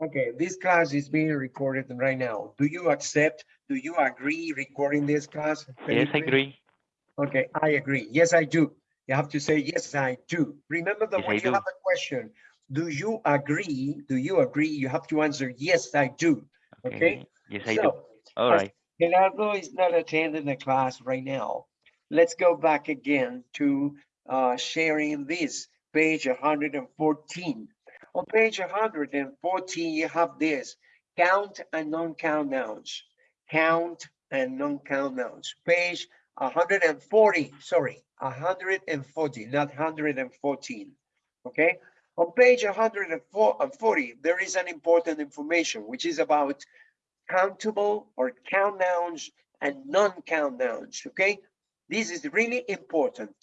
Okay, this class is being recorded right now. Do you accept, do you agree recording this class? Yes, I agree. Okay, I agree. Yes, I do. You have to say, yes, I do. Remember that Yes, when I you do. have a question, do you agree? Do you agree? You have to answer, yes, I do. Okay? Yes, I do. So, All as right. Gerardo is not attending the class right now. Let's go back again to uh, sharing this, page 114. On page 114, you have this, count and non-count nouns. Count and non-count nouns. Page 140, sorry, 140, not 114. Okay? On page 140, there is an important information, which is about countable or count nouns and non-count nouns, okay? This is really important.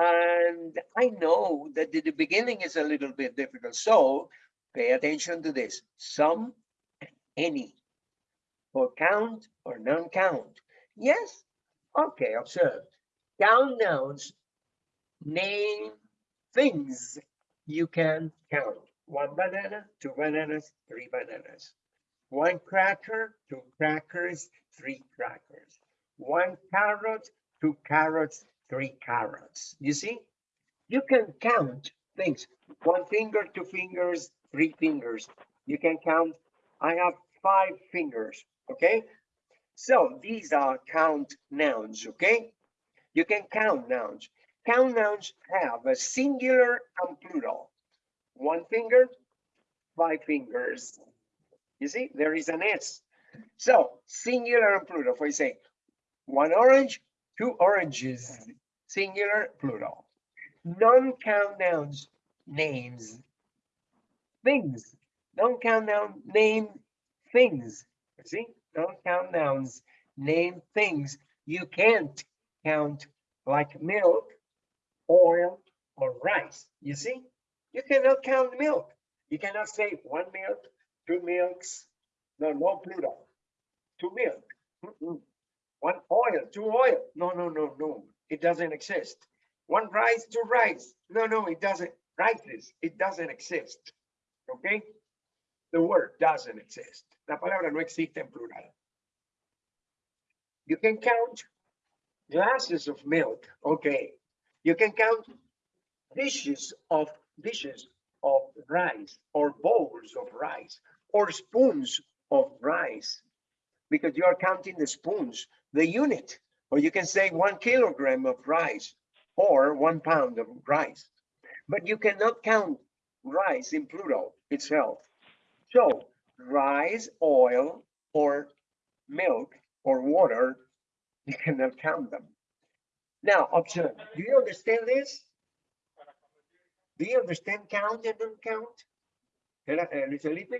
And I know that the, the beginning is a little bit difficult, so pay attention to this. Some, any, for count or non-count. Yes? Okay, observe. Count nouns name things you can count. One banana, two bananas, three bananas. One cracker, two crackers, three crackers. One carrot, two carrots, three carrots. You see? You can count things. One finger, two fingers, three fingers. You can count. I have five fingers, okay? So these are count nouns, okay? You can count nouns. Count nouns have a singular and plural. One finger, five fingers. You see, there is an S. So singular and plural, for say, one orange, two oranges, singular, plural. Non-count nouns, names, things. Non-count noun, name things. You see, non-count nouns, name things. You can't count like milk, oil, or rice. You see, you cannot count milk. You cannot say one milk, two milks, no, no plural. Two milk. Mm-mm. One oil, two oil. No, no, no, no. It doesn't exist. One rice, two rice. No, no, it doesn't. Rices, it doesn't exist. Okay? The word doesn't exist. La palabra no existe en plural. You can count glasses of milk. Okay. You can count dishes of dishes of rice or bowls of rice or spoons of rice because you are counting the spoons, the unit, or you can say one kilogram of rice or one pound of rice, but you cannot count rice in plural itself. So rice, oil, or milk or water, you cannot count them. Now, observe, do you understand this? Do you understand count and don't count? Eh, Luis Felipe?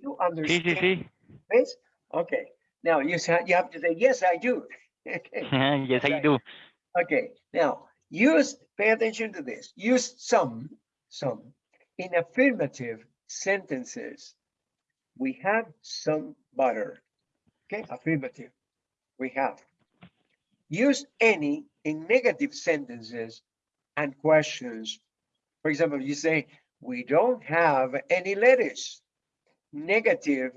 You Sí, sí, understand sí. this? Okay, now you you have to say, yes, I do. Yes, I Okay. do. Okay, now use, pay attention to this. Use some, some in affirmative sentences. We have some butter. Okay, affirmative. We have. Use any in negative sentences and questions. For example, you say, we don't have any lettuce. Negative,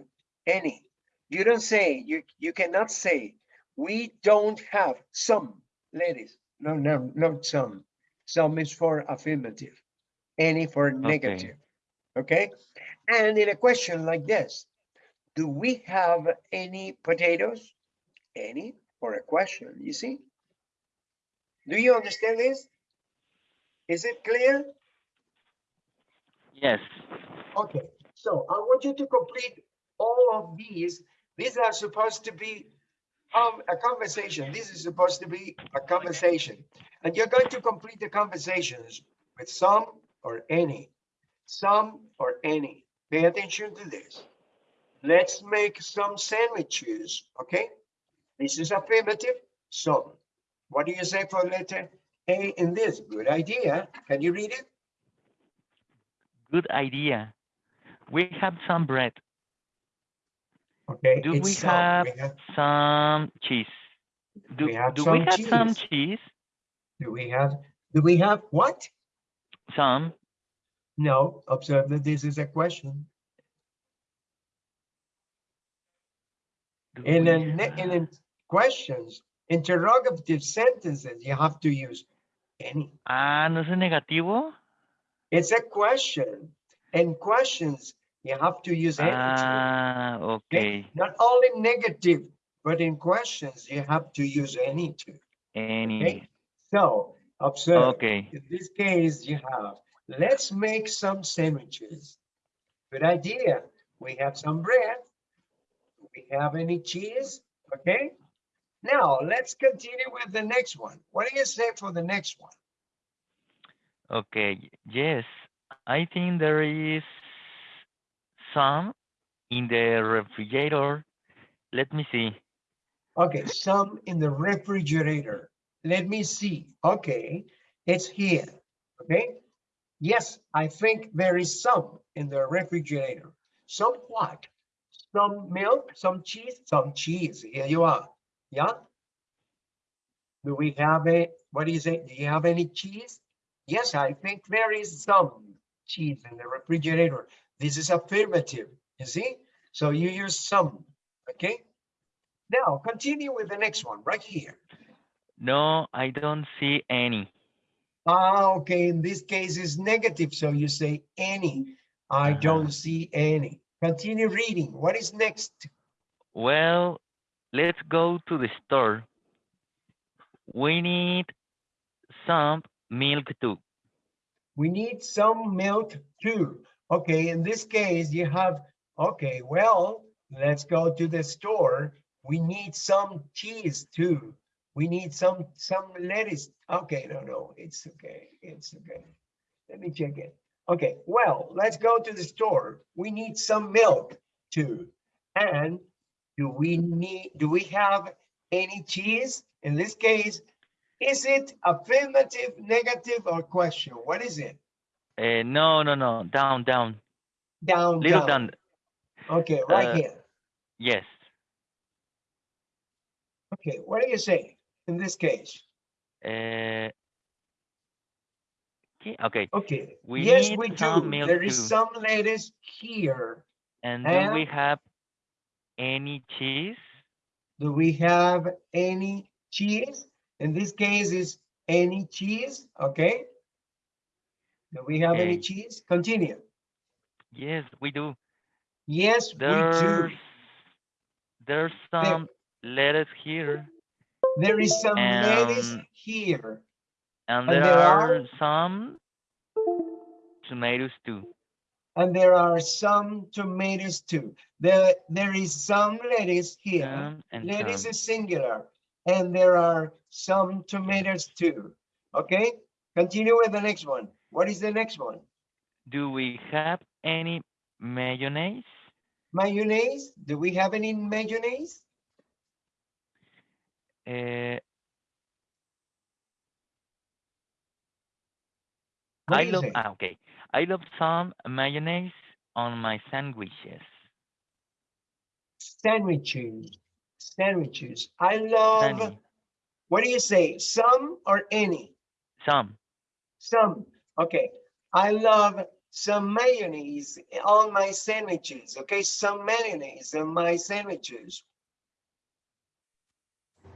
any. You don't say, you, you cannot say, we don't have some ladies. No, no, not some. Some is for affirmative, any for negative. Okay? And in a question like this, do we have any potatoes? Any for a question, you see? Do you understand this? Is it clear? Yes. Okay, so I want you to complete all of these. These are supposed to be um, a conversation. This is supposed to be a conversation. And you're going to complete the conversations with some or any. Some or any. Pay attention to this. Let's make some sandwiches, okay? This is affirmative, some. What do you say for letter A in this? Good idea. Can you read it? Good idea. We have some bread. Okay. Do we have We have some cheese? Do, We have do some we have some cheese. cheese? Do we have, do we have what? Some. No, observe that this is a question. Do In we a, ne- in a questions, interrogative sentences, you have to use any. Ah, ¿no es negativo? It's a question. In questions, you have to use any. Ah, okay. Not only negative, but in questions, you have to use any too. Any. So observe. Okay. In this case, you have, let's make some sandwiches. Good idea. We have some bread. We have any cheese? Okay. Now let's continue with the next one. What do you say for the next one? Okay. Yes. I think there is some in the refrigerator. Let me see. Okay, some in the refrigerator. Let me see. Okay, it's here. Okay. Yes, I think there is some in the refrigerator. Some what? Some milk, some cheese, some cheese. Here you are. Yeah. Do we have a, what do you say? Do you have any cheese? Yes, I think there is some cheese in the refrigerator. This is affirmative, you see? So you use some, okay? Now continue with the next one right here. No, I don't see any. Ah, okay, in this case is negative, so you say any. I Uh-huh. don't see any. Continue reading. What is next? Well, let's go to the store. We need some milk too. We need some milk too. Okay, in this case, you have, okay, well, let's go to the store. We need some cheese too. We need some, some lettuce. Okay, no, no, it's okay, it's okay. Let me check it. Okay, well, let's go to the store. We need some milk too. And do we need, do we have any cheese? In this case, is it affirmative, negative, or question? What is it? Uh, no, no, no. Down, down. Down, Little down. down. Okay, right Uh, here. Yes. Okay, what do you say in this case? Uh, okay, okay. We yes, we do. There is some lettuce here. And do we have any cheese? Do we have any cheese? In this case is any cheese, okay? Do we have any cheese? Continue. Yes, we do. Yes, we do. There's there's some lettuce here, There is some lettuce um, here. and And there there are are- some tomatoes too. And there are some tomatoes too. There, there is some lettuce here. And Lettuce some. is singular, and there are some tomatoes too. Okay, continue with the next one. What is the next one? Do we have any mayonnaise? Mayonnaise? Do we have any mayonnaise? Uh, I love say? ah, okay. I love some mayonnaise on my sandwiches. Sandwiches. Sandwiches. I love. Sunny. What do you say? Some or any? Some. Some. Okay. I love some mayonnaise on my sandwiches. Okay, some mayonnaise on my sandwiches.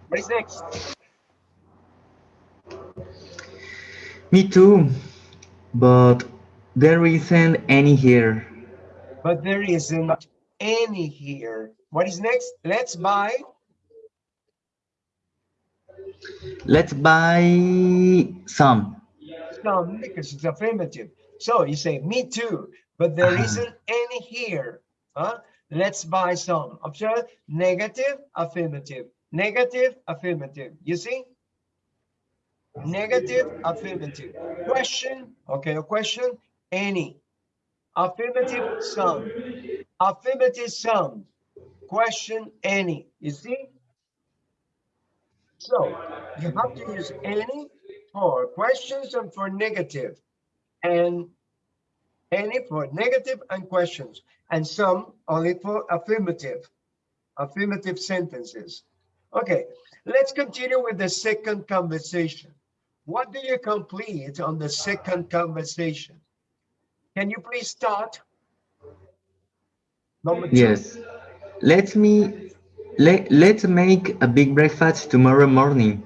What is next? Me too, but there isn't any here. But there isn't any here. What is next? Let's buy. Let's buy some. Because it's affirmative. So you say, me too, but there Ah. isn't any here. Huh? Let's buy some. Observe, negative, affirmative, negative, affirmative. You see? Negative, affirmative. Question, okay, a question, any. Affirmative, some. Affirmative, some. Question, any. You see? So you have to use any for questions and for negative, and any for negative and questions, and some only for affirmative, affirmative sentences. Okay, let's continue with the second conversation. What do you complete on the second conversation? Can you please start? Number two. Yes. Let me let let's make a big breakfast tomorrow morning.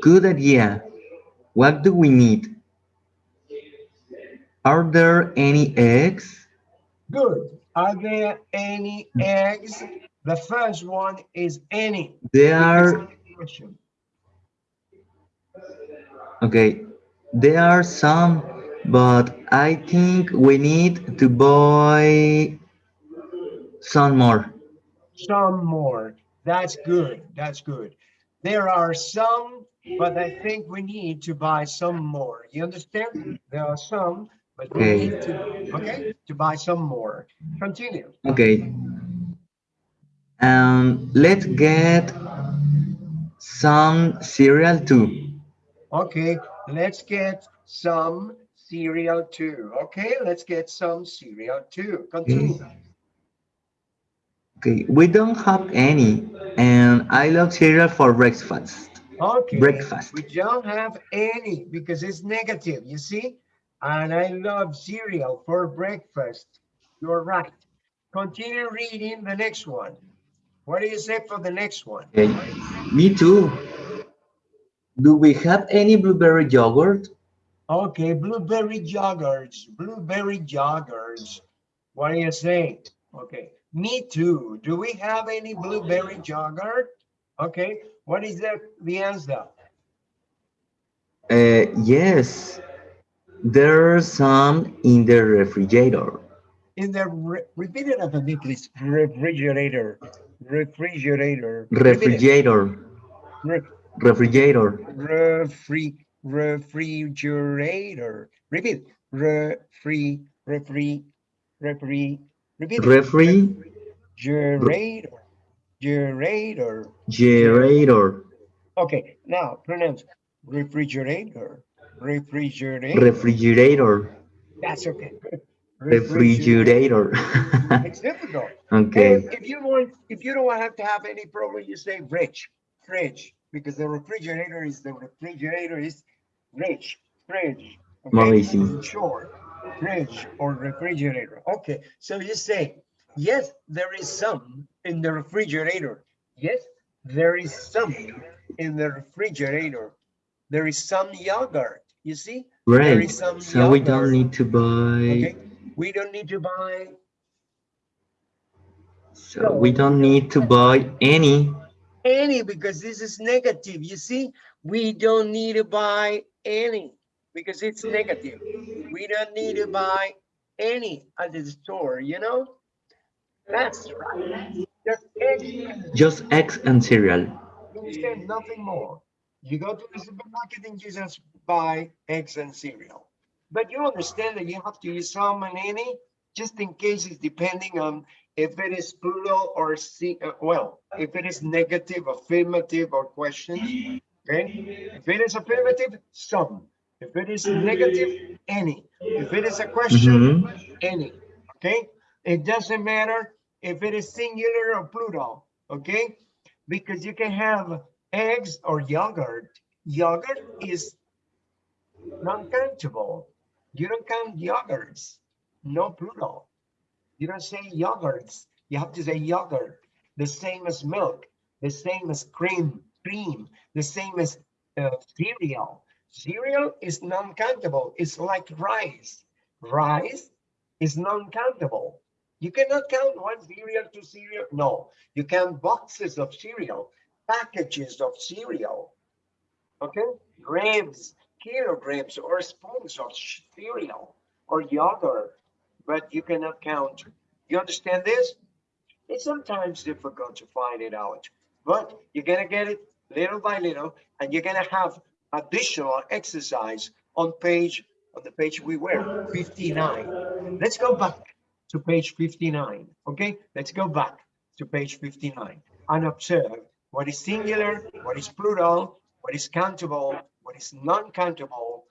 Good idea. What do we need? Are there any eggs? Good. Are there any eggs? The first one is any. There are of the question. okay. There are some, but I think we need to buy some more. Some more. That's good. That's good. There are some, but I think we need to buy some more. You understand? There are some, but we Okay. need to, okay, to buy some more. Continue. Okay. Um, let's get some cereal too. Okay, let's get some cereal too. Okay, let's get some cereal too. Continue. Okay, we don't have any, and I love cereal for breakfast. Okay, Breakfast. we don't have any because it's negative, you see? And I love cereal for breakfast. You're right. Continue reading the next one. What do you say for the next one? Okay, me too. Do we have any blueberry yogurt? Okay, blueberry joggers, blueberry joggers. What do you say? Okay, me too. Do we have any blueberry jogger? Okay, what is the, the answer? Uh, yes, there's some in the refrigerator. In the, re- repeat it after me, please. Refrigerator, refrigerator. Refrigerator, Re- refrigerator, Refri, refrigerator. Repeat. Refri, refri, refri. Repeat. it. refrigerator, Generator, generator. Okay, now pronounce refrigerator, refrigerator. refrigerator, That's okay. refrigerator. It's difficult. okay, And if you want, if you don't have to have any problem, you say rich, fridge, because the refrigerator is the refrigerator is rich, fridge. okay? In fridge or refrigerator. Okay, so you say, yes, there is some in the refrigerator. Yes, there is some in the refrigerator. There is some yogurt. You see? There great. is some So we don't need to buy. Okay, we don't need to buy So we don't need to buy any. any because this is negative. You see, we don't need to buy any because it's negative. We don't need to buy any at the store, you know? That's right. Just eggs, Just eggs and cereal. you understand nothing more. You go to the supermarket and you just buy eggs and cereal. But you understand that you have to use some and any, just in case it's depending on if it is plural or see, uh, well, if it is negative, affirmative, or questions. Okay, if it is affirmative, some. If it is negative, any. If it is a question, any. Okay, it doesn't matter if it is singular or plural. Okay, because you can have eggs or yogurt. Yogurt is non-countable. You don't count yogurts, no plural. You don't say yogurts. You have to say yogurt. The same as milk, the same as cream, cream, the same as uh, cereal. Cereal is non-countable. It's like rice. Rice is non-countable. You cannot count one cereal, two cereal. No, you count boxes of cereal, packages of cereal. Okay, grams, kilograms, or spoons of cereal or yogurt, but you cannot count. You understand this? It's sometimes difficult to find it out, but you're gonna get it little by little, and you're gonna have additional exercise on page on the page we were 59. Let's go back to page 59. Okay, let's go back to page 59 and observe what is singular, what is plural, what is countable, what is non-countable,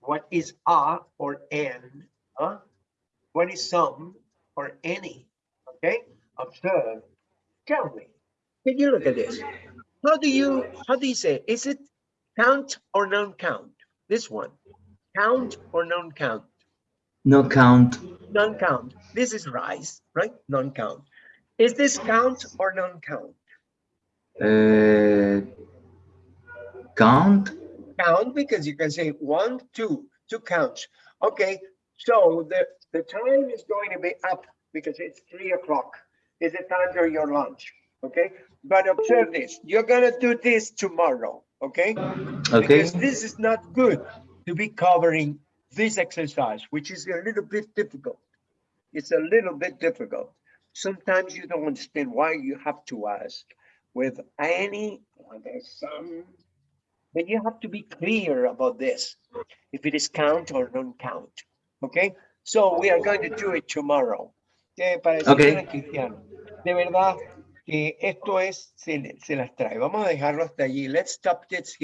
what is a or an, huh? what is some or any. Okay, observe. Tell me, can you look at this? How do you how do you say? Is it count or non-count? This one. count or non-count? No count. Non-count. This is rice, right? Non-count. Is this count or non-count? Uh, count. Count because you can say one, two, two counts. Okay, so the, the time is going to be up because it's three o'clock. Is the time for your lunch, okay? But observe this, you're gonna do this tomorrow, okay? Okay. Because this is not good to be covering this exercise, which is a little bit difficult. It's a little bit difficult. Sometimes you don't understand why you have to ask with any, well, there's some, but you have to be clear about this, if it is count or non-count, okay? So we are going to do it tomorrow. Eh, para Okay. Cristiano, de verdad que esto es, se, se las trae. Vamos a dejarlo hasta allí. Let's stop this